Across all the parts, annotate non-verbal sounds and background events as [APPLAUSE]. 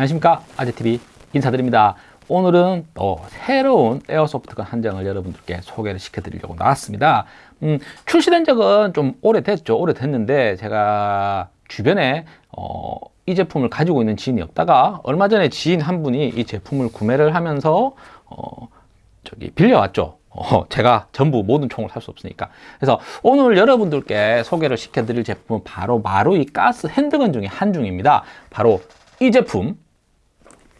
안녕하십니까? 아재TV 인사드립니다. 오늘은 또 새로운 에어소프트건 한 장을 여러분들께 소개를 시켜드리려고 나왔습니다. 음, 출시된 적은 좀 오래됐죠. 오래됐는데 제가 주변에 어, 이 제품을 가지고 있는 지인이 없다가 얼마 전에 지인 한 분이 이 제품을 구매를 하면서 어, 저기 빌려왔죠. 어, 제가 전부 모든 총을 살 수 없으니까. 그래서 오늘 여러분들께 소개를 시켜드릴 제품은 바로 마루이 가스 핸드건 중에 한 중입니다. 바로 이 제품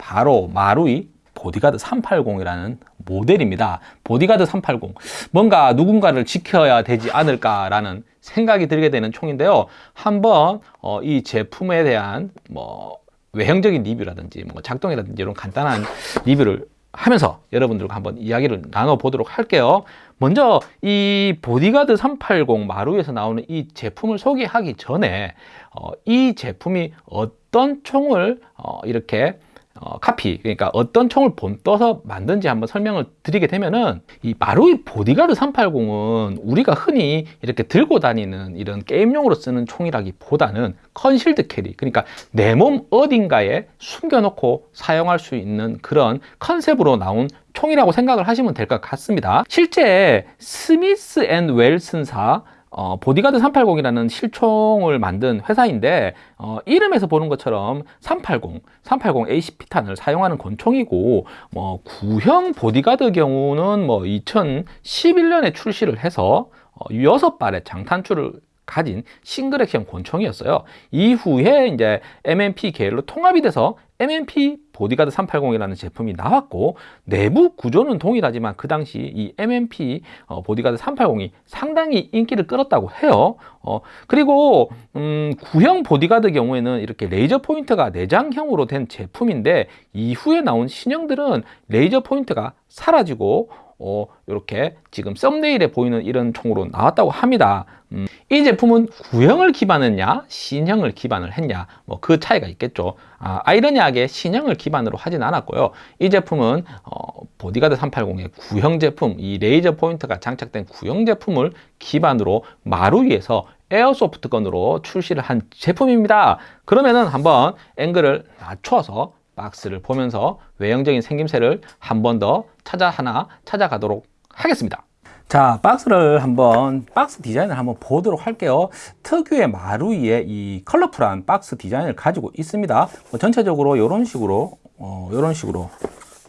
바로 마루이 보디가드 380이라는 모델입니다. 보디가드 380 뭔가 누군가를 지켜야 되지 않을까라는 생각이 들게 되는 총인데요. 한번 어, 이 제품에 대한 뭐 외형적인 리뷰라든지 뭐 작동이라든지 이런 간단한 리뷰를 하면서 여러분들과 한번 이야기를 나눠보도록 할게요. 먼저 이 보디가드 380 마루에서 나오는 이 제품을 소개하기 전에 어, 이 제품이 어떤 총을 어, 이렇게 어, 카피 그러니까 어떤 총을 본 떠서 만든지 한번 설명을 드리게 되면은 이 마루이 보디가드 380은 우리가 흔히 이렇게 들고 다니는 이런 게임용으로 쓰는 총이라기보다는 concealed carry 그러니까 내 몸 어딘가에 숨겨놓고 사용할 수 있는 그런 컨셉으로 나온 총이라고 생각을 하시면 될 것 같습니다. 실제 Smith & Wesson사 어, 보디가드 380이라는 실총을 만든 회사인데 어, 이름에서 보는 것처럼 380, 380 ACP탄을 사용하는 권총이고 뭐 구형 보디가드 경우는 뭐 2011년에 출시를 해서 어, 6발의 장탄추를 가진 싱글 액션 권총이었어요. 이후에 이제 MMP 계열로 통합이 돼서 MMP 보디가드 380이라는 제품이 나왔고 내부 구조는 동일하지만 그 당시 이 MMP 어, 보디가드 380이 상당히 인기를 끌었다고 해요. 어, 그리고 음, 구형 보디가드 경우에는 이렇게 레이저 포인트가 내장형으로 된 제품인데 이후에 나온 신형들은 레이저 포인트가 사라지고 어, 이렇게 지금 thumbnail에 보이는 이런 총으로 나왔다고 합니다. 음, 이 제품은 구형을 기반했냐 신형을 기반을 했냐 뭐 그 차이가 있겠죠. 아, 아이러니하게 신형을 기반으로 하진 않았고요. 이 제품은 어, 보디가드 380의 구형 제품 이 레이저 포인트가 장착된 구형 제품을 기반으로 마루위에서 에어소프트건으로 출시를 한 제품입니다. 그러면은 한번 앵글을 낮춰서 박스를 보면서 외형적인 생김새를 한 번 더 찾아 하나 찾아가도록 하겠습니다. 자 박스를 한번 박스 디자인을 한번 보도록 할게요. 특유의 마루이의 이 컬러풀한 박스 디자인을 가지고 있습니다. 뭐 전체적으로 이런 식으로 어, 이런 식으로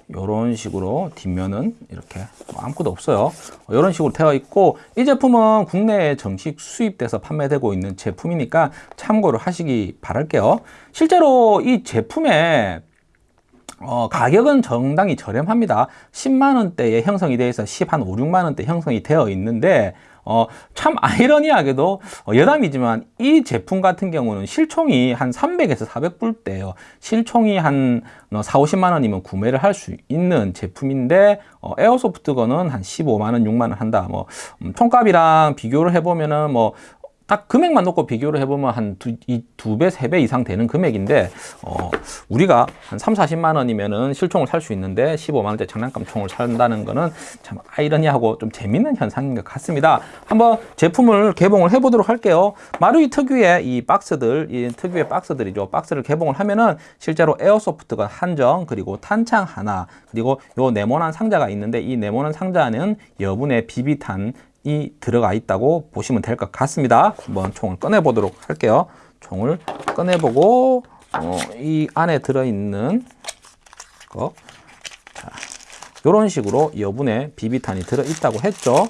이런 식으로 뒷면은 이렇게 뭐 아무것도 없어요. 이런 식으로 되어 있고 이 제품은 국내에 정식 수입돼서 판매되고 있는 제품이니까 참고를 하시기 바랄게요. 실제로 이 제품에 어, 가격은 정당히 저렴합니다. 10만원대에 형성이 되어 있어 10, 한 5, 6만원대 형성이 되어 있는데 어, 참 아이러니하게도 어, 여담이지만 이 제품 같은 경우는 실총이 한 300에서 400불대예요. 실총이 한 4, 어, 50만 원이면 구매를 할 수 있는 제품인데 어, airsoft gun은 한 15만 원, 6만 원 한다. 뭐 음, 총값이랑 비교를 해보면은 뭐 딱 금액만 놓고 비교를 해보면 한 두, 배, 세 배 이상 되는 금액인데, 어, 우리가 한 3, 40만 원이면은 실총을 살 수 있는데 15만 원대 장난감 총을 산다는 거는 참 아이러니하고 좀 재밌는 현상인 것 같습니다. 한번 제품을 개봉을 해보도록 할게요. 마루이 특유의 이 박스들, 이 특유의 박스들이죠. 박스를 개봉을 하면은 실제로 airsoft가 한 정, 그리고 탄창 하나, 그리고 요 네모난 상자가 있는데 이 네모난 상자는 여분의 비비탄 이 들어가 있다고 보시면 될 것 같습니다. 한번 총을 꺼내 보도록 할게요. 총을 꺼내 보고 어, 이 안에 들어있는 거. 자, 이런 식으로 여분의 비비탄이 들어 있다고 했죠.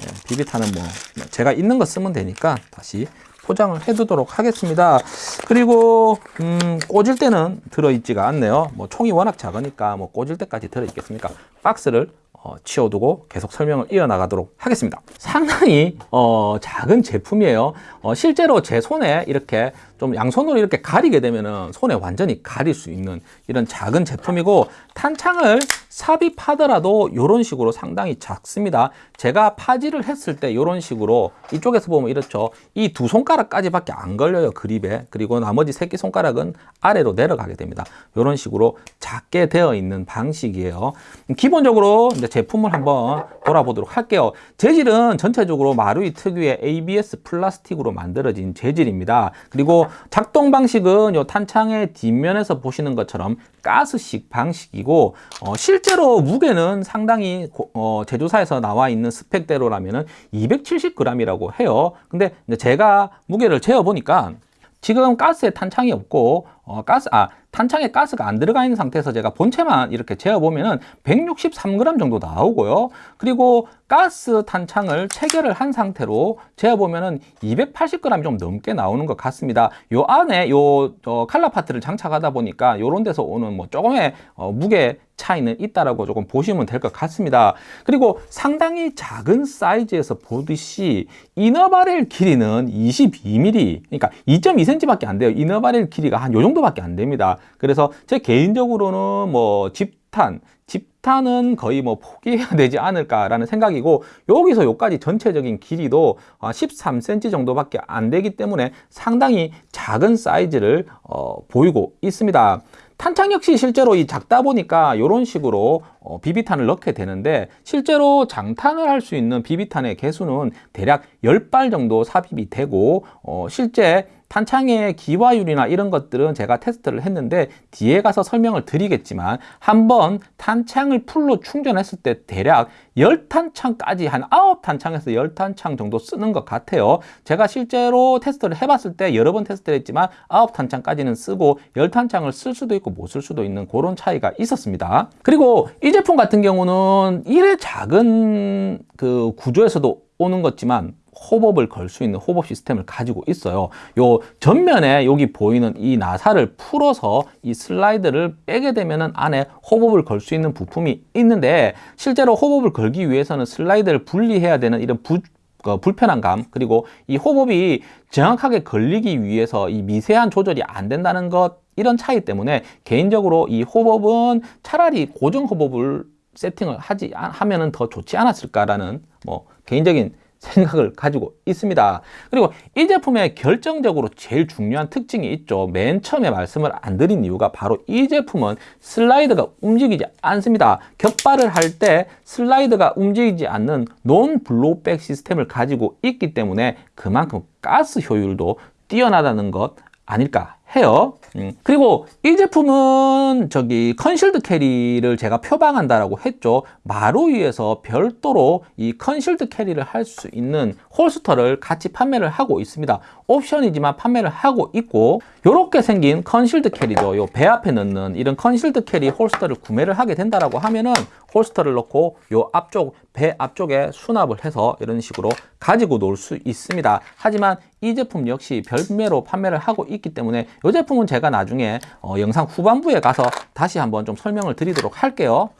네, 비비탄은 뭐 제가 있는 거 쓰면 되니까 다시 포장을 해 두도록 하겠습니다. 그리고 음, 꽂을 때는 들어있지가 않네요. 뭐 총이 워낙 작으니까 뭐 꽂을 때까지 들어있겠습니까? 박스를 어, 치워두고 계속 설명을 이어나가도록 하겠습니다. 상당히 어, 작은 제품이에요. 어, 실제로 제 손에 이렇게 좀 양손으로 이렇게 가리게 되면 손에 완전히 가릴 수 있는 이런 작은 제품이고 탄창을 삽입하더라도 이런 식으로 상당히 작습니다. 제가 파지를 했을 때 이런 식으로 이쪽에서 보면 이렇죠. 이 두 손가락까지밖에 안 걸려요. 그립에. 그리고 나머지 새끼 손가락은 아래로 내려가게 됩니다. 이런 식으로 작게 되어 있는 방식이에요. 기본적으로 이제 제품을 한번 돌아보도록 할게요. 재질은 전체적으로 마루이 특유의 ABS 플라스틱으로 만들어진 재질입니다. 그리고 작동 방식은 이 탄창의 뒷면에서 보시는 것처럼 가스식 방식이고 어, 실제 로 무게는 상당히 고, 어, 제조사에서 나와 있는 스펙대로라면 270g이라고 해요. 근데 제가 무게를 재어 보니까 지금 가스에 탄창이 없고 어, 가스 아 탄창에 가스가 안 들어가 있는 상태에서 제가 본체만 이렇게 재어 보면 은 163g 정도 나오고요. 그리고 가스 탄창을 체결을 한 상태로 재어 보면은 280g 좀 넘게 나오는 것 같습니다. 요 안에 요 어, 칼라 파트를 장착하다 보니까 요런 데서 오는 뭐 조금의 어, 무게 차이는 있다라고 조금 보시면 될 것 같습니다. 그리고 상당히 작은 사이즈에서 보듯이 이너바렐 길이는 22mm, 그러니까 2.2cm밖에 안 돼요. 이너바렐 길이가 한 요 정도밖에 안 됩니다. 그래서 제 개인적으로는 뭐 집탄, 집 탄은 거의 뭐 포기해야 되지 않을까라는 생각이고 여기서 여기까지 전체적인 길이도 13cm 어, 정도밖에 안 되기 때문에 상당히 작은 사이즈를 어, 보이고 있습니다. 탄창 역시 실제로 이 작다 보니까 이런 식으로 어, 비비탄을 넣게 되는데 실제로 장탄을 할 수 있는 비비탄의 개수는 대략 10발 정도 삽입이 되고 어, 실제 탄창의 기화율이나 이런 것들은 제가 테스트를 했는데 뒤에 가서 설명을 드리겠지만 한번 탄창을 full로 충전했을 때 대략 10탄창까지 한 9탄창에서 10탄창 정도 쓰는 것 같아요. 제가 실제로 테스트를 해봤을 때 여러 번 테스트를 했지만 9탄창까지는 쓰고 10탄창을 쓸 수도 있고 못 쓸 수도 있는 그런 차이가 있었습니다. 그리고 이 제품 같은 경우는 이래 작은 그 구조에서도 오는 것지만 hop-up을 걸 수 있는 hop-up 시스템을 가지고 있어요. 요 전면에 여기 보이는 이 나사를 풀어서 이 슬라이드를 빼게 되면은 안에 호법을 걸 수 있는 부품이 있는데 실제로 호법을 걸기 위해서는 슬라이드를 분리해야 되는 이런 부, 어, 불편한 감 그리고 이 호법이 정확하게 걸리기 위해서 이 미세한 조절이 안 된다는 것 이런 차이 때문에 개인적으로 이 호법은 차라리 고정 호법을 세팅을 하지 하면은 더 좋지 않았을까라는 뭐 개인적인 생각을 가지고 있습니다. 그리고 이 제품의 결정적으로 제일 중요한 특징이 있죠. 맨 처음에 말씀을 안 드린 이유가 바로 이 제품은 슬라이드가 움직이지 않습니다. 격발을 할 때 슬라이드가 움직이지 않는 non blowback 시스템을 가지고 있기 때문에 그만큼 가스 효율도 뛰어나다는 것 아닐까 해요. 음. 그리고 이 제품은 저기 concealed carry를 제가 표방한다라고 했죠. 마루이에서 별도로 이 concealed carry를 할 수 있는 holster를 같이 판매를 하고 있습니다. 옵션이지만 판매를 하고 있고 이렇게 생긴 concealed carry죠. 요 배 앞에 넣는 이런 concealed carry holster를 구매를 하게 된다라고 하면은 holster를 넣고 요 앞쪽 배 앞쪽에 수납을 해서 이런 식으로 가지고 놀 수 있습니다. 하지만 이 제품 역시 별매로 판매를 하고 있기 때문에 이 제품은 제가 나중에 어, 영상 후반부에 가서 다시 한번 좀 설명을 드리도록 할게요.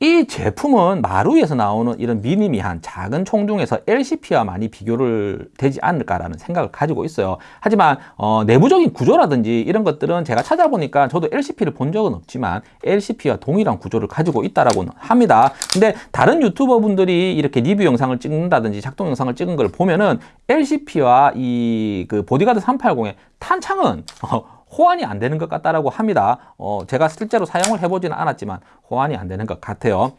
이 제품은 마루이에서 나오는 이런 미니미한 작은 총 중에서 LCP와 많이 비교를 되지 않을까라는 생각을 가지고 있어요. 하지만 어, 내부적인 구조라든지 이런 것들은 제가 찾아보니까 저도 LCP를 본 적은 없지만 LCP와 동일한 구조를 가지고 있다라고 합니다. 근데 다른 유튜버 분들이 이렇게 리뷰 영상을 찍는다든지 작동 영상을 찍은 걸 보면은 LCP와 이 그 보디가드 380의 탄창은 어, 호환이 안 되는 것 같다라고 합니다. 어, 제가 실제로 사용을 해보지는 않았지만 호환이 안 되는 것 같아요.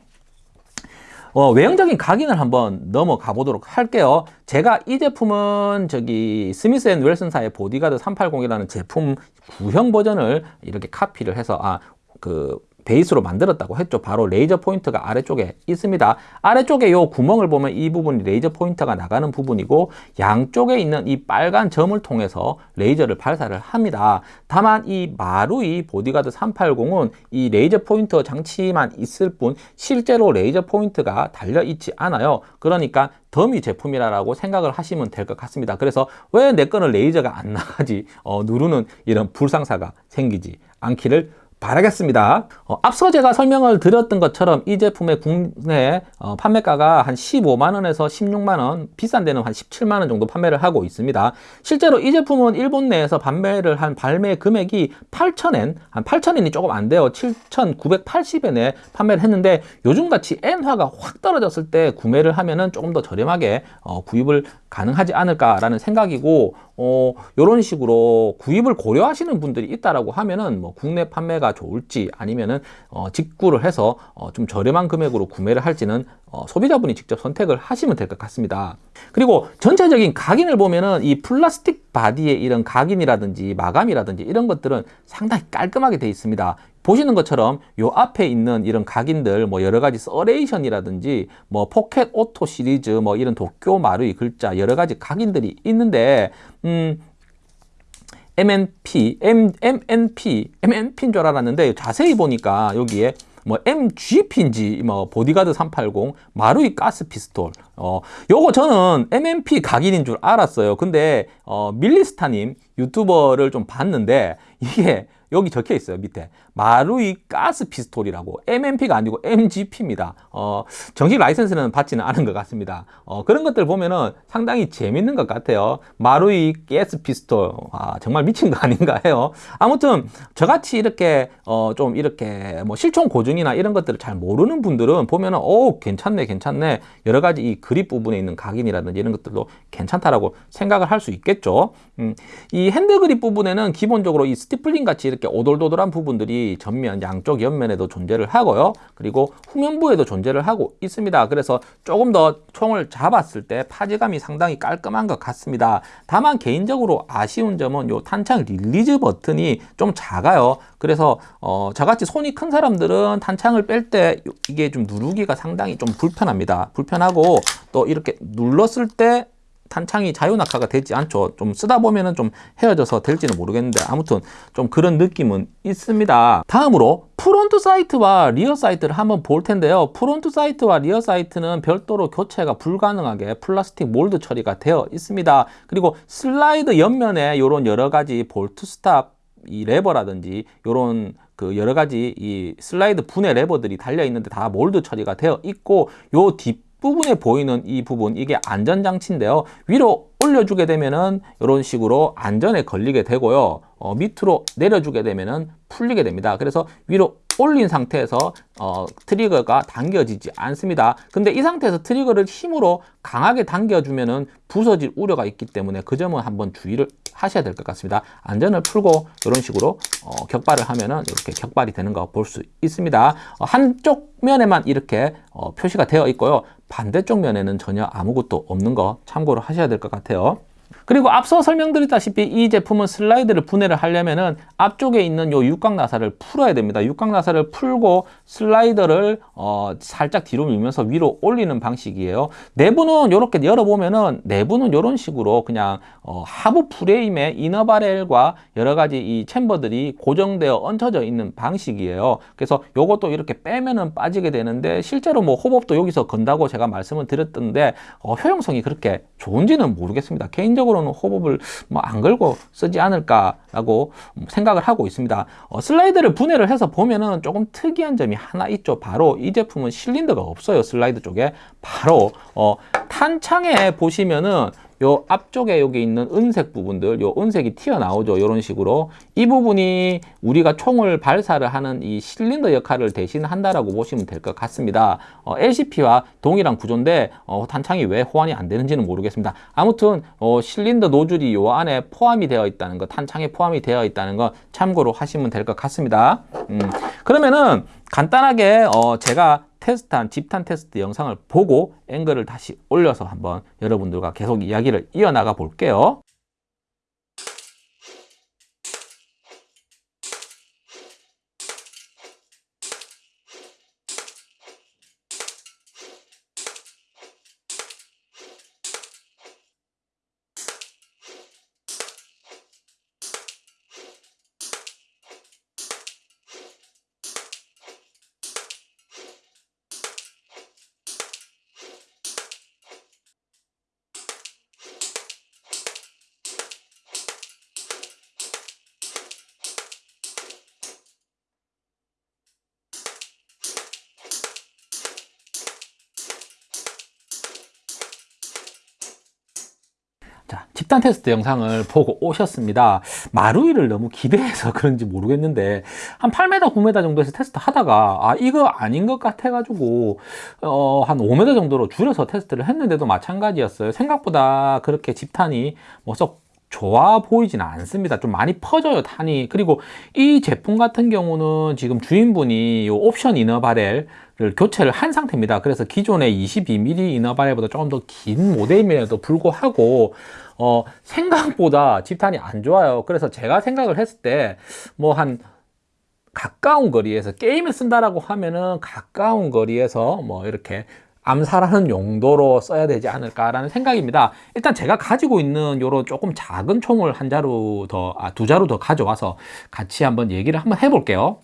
어, 외형적인 각인을 한번 넘어가 보도록 할게요. 제가 이 제품은 저기 스미스 앤 웨슨사의 보디가드 380이라는 제품 구형 버전을 이렇게 카피를 해서 아, 그 베이스로 만들었다고 했죠. 바로 레이저 포인터가 아래쪽에 있습니다. 아래쪽에 이 구멍을 보면 이 부분이 레이저 포인터가 나가는 부분이고 양쪽에 있는 이 빨간 점을 통해서 레이저를 발사를 합니다. 다만 이 마루이 보디가드 380은 이 레이저 포인터 장치만 있을 뿐 실제로 레이저 포인트가 달려 있지 않아요. 그러니까 더미 제품이라고 생각을 하시면 될 것 같습니다. 그래서 왜 내 거는 레이저가 안 나가지 어, 누르는 이런 불상사가 생기지 않기를 바라겠습니다. 어, 앞서 제가 설명을 드렸던 것처럼 이 제품의 국내 어, 판매가가 한 15만원에서 16만원, 비싼 데는 한 17만원 정도 판매를 하고 있습니다. 실제로 이 제품은 일본 내에서 판매를 한 발매 금액이 8,000엔, 한 8,000엔이 조금 안 돼요. 7,980엔에 판매를 했는데 요즘같이 엔화가 확 떨어졌을 때 구매를 하면은 조금 더 저렴하게 어, 구입을 가능하지 않을까라는 생각이고 어, 이런 식으로 구입을 고려하시는 분들이 있다라고 하면은 뭐 국내 판매가 좋을지 아니면은 어, 직구를 해서 어, 좀 저렴한 금액으로 구매를 할지는 어, 소비자분이 직접 선택을 하시면 될 것 같습니다. 그리고 전체적인 각인을 보면은 이 플라스틱 바디의 이런 각인이라든지 마감이라든지 이런 것들은 상당히 깔끔하게 되어 있습니다. 보시는 것처럼 요 앞에 있는 이런 각인들 뭐 여러 가지 serration이라든지 뭐 포켓 오토 시리즈 뭐 이런 도쿄 마루이 글자 여러 가지 각인들이 있는데 음 M&P, M, M&P, M&P인 줄 알았는데 자세히 보니까 여기에 뭐 MGP인지 뭐 보디가드 380 마루이 가스 피스톨. 어 요거 저는 M&P 각인인 줄 알았어요. 근데 어 밀리스타님 유튜버를 좀 봤는데 이게 여기 적혀 있어요 밑에 마루이 가스 피스톨이라고 M&P가 아니고 MGP입니다. 어, 정식 라이센스는 받지는 않은 것 같습니다. 어, 그런 것들 보면은 상당히 재밌는 것 같아요. 마루이 가스 피스톨. 아, 정말 미친 거 아닌가 해요. 아무튼 저같이 이렇게 어, 좀 이렇게 뭐 실총 고증이나 이런 것들을 잘 모르는 분들은 보면은 오 괜찮네 괜찮네. 여러 가지 이 그립 부분에 있는 각인이라든지 이런 것들도 괜찮다라고 생각을 할 수 있겠죠. 음, 이 hand grip 부분에는 기본적으로 이 stippling 같이 이렇게 오돌도돌한 부분들이 전면 양쪽 옆면에도 존재를 하고요. 그리고 후면부에도 존재를 하고 있습니다. 그래서 조금 더 총을 잡았을 때 파지감이 상당히 깔끔한 것 같습니다. 다만 개인적으로 아쉬운 점은 요 탄창 release 버튼이 좀 작아요. 그래서 어, 저같이 손이 큰 사람들은 탄창을 뺄 때 이게 좀 누르기가 상당히 좀 불편합니다. 불편하고 또 이렇게 눌렀을 때 탄창이 자유낙하가 되지 않죠. 좀 쓰다 보면은 좀 해어져서 될지는 모르겠는데 아무튼 좀 그런 느낌은 있습니다. 다음으로 front sight와 rear sight를 한번 볼 텐데요. front sight와 rear sight는 별도로 교체가 불가능하게 플라스틱 mold 처리가 되어 있습니다. 그리고 슬라이드 옆면에 이런 여러 가지 bolt stop 이 레버라든지 이런 그 여러 가지 이 슬라이드 분해 레버들이 달려 있는데 다 몰드 처리가 되어 있고 요 뒷 부분에 보이는 이 부분 이게 안전장치인데요 위로 올려주게 되면은 이런 식으로 안전에 걸리게 되고요 어, 밑으로 내려주게 되면은 풀리게 됩니다 그래서 위로 올린 상태에서 어, 트리거가 당겨지지 않습니다. 근데 이 상태에서 트리거를 힘으로 강하게 당겨주면은 부서질 우려가 있기 때문에 그 점은 한번 주의를 하셔야 될 것 같습니다. 안전을 풀고 이런 식으로 어, 격발을 하면은 이렇게 격발이 되는 거 볼 수 있습니다. 어, 한쪽 면에만 이렇게 어, 표시가 되어 있고요. 반대쪽 면에는 전혀 아무것도 없는 거 참고로 하셔야 될 것 같아요. 그리고 앞서 설명드렸다시피 이 제품은 슬라이드를 분해를 하려면 은 앞쪽에 있는 요 육각 나사를 풀어야 됩니다. 육각 나사를 풀고 슬라이더를 어 살짝 뒤로 밀면서 위로 올리는 방식이에요. 내부는 이렇게 열어보면 은 내부는 이런 식으로 그냥 어 하부 프레임에 이너 바렐과 여러 가지 이 챔버들이 고정되어 얹혀져 있는 방식이에요. 그래서 요것도 이렇게 빼면 은 빠지게 되는데 실제로 뭐 호법도 여기서 건다고 제가 말씀을 드렸던데 어 효용성이 그렇게 좋은지는 모르겠습니다. 개인 적으로는 호법을 뭐 안 걸고 쓰지 않을까라고 생각을 하고 있습니다. 어, 슬라이드를 분해를 해서 보면은 조금 특이한 점이 하나 있죠. 바로 이 제품은 실린더가 없어요. 슬라이드 쪽에 바로 어, 탄창에 보시면은 요 앞쪽에 여기 있는 은색 부분들 요 은색이 튀어나오죠. 이런 식으로. 이 부분이 우리가 총을 발사를 하는 이 실린더 역할을 대신한다라고 보시면 될 것 같습니다. 어, LCP와 동일한 구조인데 어, 탄창이 왜 호환이 안 되는지는 모르겠습니다. 아무튼 어, 실린더 노즐이 요 안에 포함이 되어 있다는 거 탄창에 포함이 되어 있다는 거 참고로 하시면 될 것 같습니다. 음, 그러면은 간단하게 어, 제가 테스트한 집탄 테스트 영상을 보고 앵글을 다시 올려서 한번 여러분들과 계속 이야기를 이어나가 볼게요. 집탄 테스트 영상을 보고 오셨습니다. 마루이를 너무 기대해서 [LAUGHS] 그런지 모르겠는데, 한 8m, 9m 정도에서 테스트 하다가, 아, 이거 아닌 것 같아 가지고, 어, 한 5m 정도로 줄여서 테스트를 했는데도 마찬가지였어요. 생각보다 그렇게 집탄이 뭐 썩 좋아 보이지는 않습니다. 좀 많이 퍼져요, 탄이. 그리고 이 제품 같은 경우는 지금 주인분이 이 옵션 inner barrel를 교체를 한 상태입니다. 그래서 기존의 22mm inner barrel보다 조금 더 긴 모델임에도 불구하고 어, 생각보다 집탄이 안 좋아요. 그래서 제가 생각을 했을 때 뭐 한 가까운 거리에서 게임을 쓴다라고 하면은 가까운 거리에서 뭐 이렇게 암살하는 용도로 써야 되지 않을까라는 생각입니다. 일단 제가 가지고 있는 요런 조금 작은 총을 한 자루 더, 아, 두 자루 더 가져와서 같이 한번 얘기를 한번 해볼게요.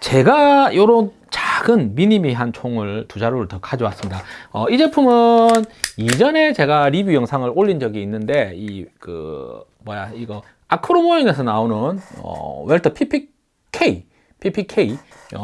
제가 요런 작은 미니미한 총을 두 자루를 더 가져왔습니다. 어, 이 제품은 이전에 제가 리뷰 영상을 올린 적이 있는데 이 그 뭐야 이거 아크로모형에서 나오는 어, 월터 PPK PPK 어,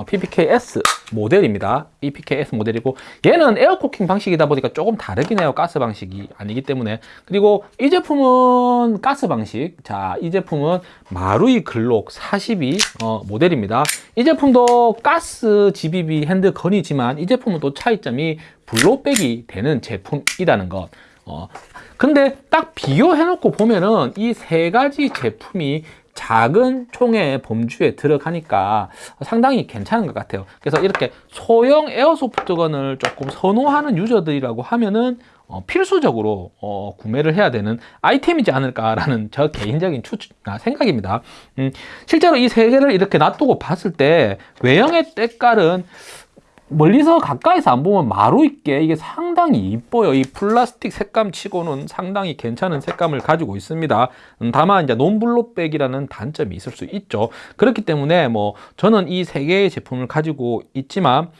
PPKS 모델입니다. PPKS 모델이고 얘는 air cocking 방식이다 보니까 조금 다르긴 해요. 가스 방식이 아니기 때문에 그리고 이 제품은 가스 방식 자 이 제품은 마루이 글록 42 어, 모델입니다. 이 제품도 가스 GBB 핸드건이지만 이 제품은 또 차이점이 블로백이 되는 제품이라는 것 어, 근데 딱 비교해 놓고 보면은 이 세 가지 제품이 작은 총의 범주에 들어가니까 상당히 괜찮은 것 같아요. 그래서 이렇게 소형 에어소프트건을 조금 선호하는 유저들이라고 하면은 어, 필수적으로 어, 구매를 해야 되는 아이템이지 않을까라는 저 개인적인 추, 아, 생각입니다. 음, 실제로 이 세 개를 이렇게 놔두고 봤을 때 외형의 때깔은 멀리서 가까이서 안 보면 마루이 게 이게 상당히 이뻐요. 이 플라스틱 색감 치고는 상당히 괜찮은 색감을 가지고 있습니다. 음, 다만 이제 non-blowback이라는 단점이 있을 수 있죠. 그렇기 때문에 뭐 저는 이 세 개의 제품을 가지고 있지만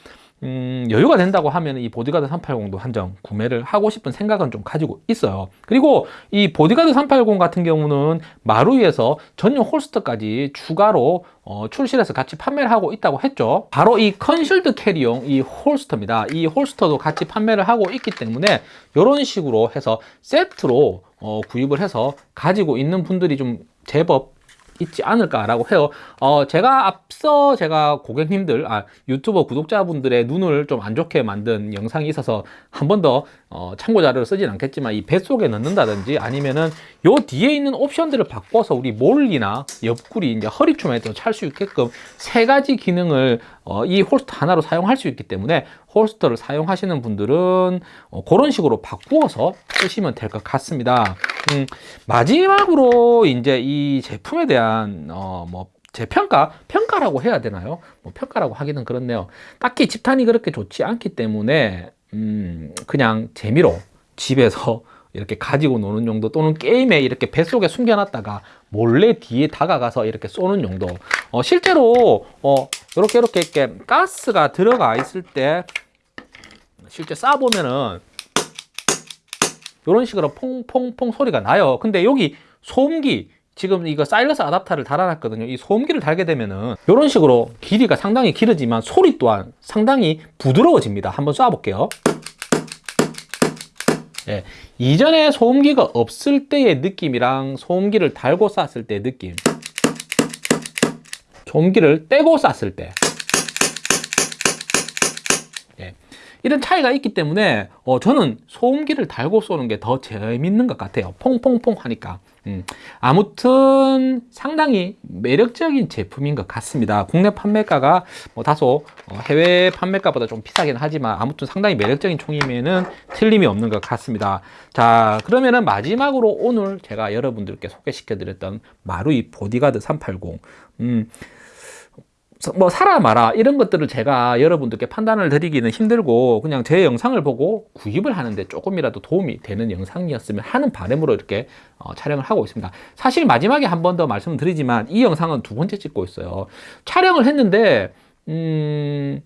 음, 여유가 된다고 하면 이 보디가드 380도 한정 구매를 하고 싶은 생각은 좀 가지고 있어요. 그리고 이 보디가드 380 같은 경우는 마루이에서 전용 holster까지 추가로 어, 출시해서 같이 판매를 하고 있다고 했죠. 바로 이 concealed carry용 이 holster입니다. 이 holster도 같이 판매를 하고 있기 때문에 이런 식으로 해서 세트로 어, 구입을 해서 가지고 있는 분들이 좀 제법 있지 않을까라고 해요. 어, 제가 앞서 제가 고객님들, 아, 유튜버 구독자분들의 눈을 좀 안 좋게 만든 영상이 있어서 한 번 더 어, 참고 자료를 쓰진 않겠지만 이 뱃속에 넣는다든지 아니면은 요 뒤에 있는 옵션들을 바꿔서 우리 몰리나 옆구리, 이제 허리춤에도 찰 수 있게끔 세 가지 기능을 어, 이 홀스터 하나로 사용할 수 있기 때문에 홀스터를 사용하시는 분들은 어, 그런 식으로 바꾸어서 쓰시면 될 것 같습니다. 음, 마지막으로 이제 이 제품에 대한 어, 뭐 재평가? 평가라고 해야 되나요? 뭐 평가라고 하기는 그렇네요. 딱히 집탄이 그렇게 좋지 않기 때문에 음, 그냥 재미로 집에서 [LAUGHS] 이렇게 가지고 노는 용도 또는 게임에 이렇게 뱃속에 숨겨놨다가 몰래 뒤에 다가가서 이렇게 쏘는 용도. 어, 실제로 어, 이렇게 이렇게 이렇게 가스가 들어가 있을 때 실제 쏴보면은 이런 식으로 퐁퐁퐁 소리가 나요. 근데 여기 소음기 지금 이거 사일러스 아답터를 달아놨거든요. 이 소음기를 달게 되면은 이런 식으로 길이가 상당히 길어지만 소리 또한 상당히 부드러워집니다. 한번 쏴 볼게요. 예, 이전에 소음기가 없을 때의 느낌이랑 소음기를 달고 쐈을 때의 느낌. 소음기를 떼고 쐈을 때 예, 이런 차이가 있기 때문에 어, 저는 소음기를 달고 쏘는 게 더 재밌는 것 같아요 퐁퐁퐁 하니까 음, 아무튼 상당히 매력적인 제품인 것 같습니다. 국내 판매가가 뭐 다소 어, 해외 판매가보다 좀 비싸긴 하지만 아무튼 상당히 매력적인 총이면은 틀림이 없는 것 같습니다. 자 그러면은 마지막으로 오늘 제가 여러분들께 소개시켜 드렸던 마루이 보디가드 380 음, 뭐 사라 마라 이런 것들을 제가 여러분들께 판단을 드리기는 힘들고 그냥 제 영상을 보고 구입을 하는데 조금이라도 도움이 되는 영상이었으면 하는 바람으로 이렇게 어, 촬영을 하고 있습니다. 사실 마지막에 한 번 더 말씀드리지만 이 영상은 두 번째 찍고 있어요. 촬영을 했는데 음...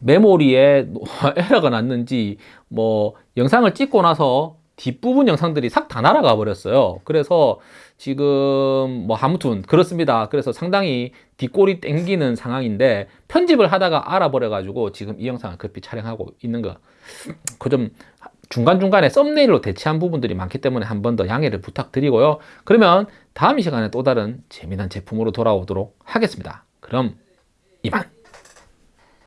메모리에 [LAUGHS] 에러가 났는지 뭐 영상을 찍고 나서 뒷부분 영상들이 싹 다 날아가 버렸어요 그래서 지금 뭐 아무튼 그렇습니다 그래서 상당히 뒷골이 땡기는 상황인데 편집을 하다가 알아버려 가지고 지금 이 영상을 급히 촬영하고 있는 거 그 좀 중간중간에 썸네일로 대체한 부분들이 많기 때문에 한 번 더 양해를 부탁드리고요. 그러면 다음 이 시간에 또 다른 재미난 제품으로 돌아오도록 하겠습니다. 그럼 이만.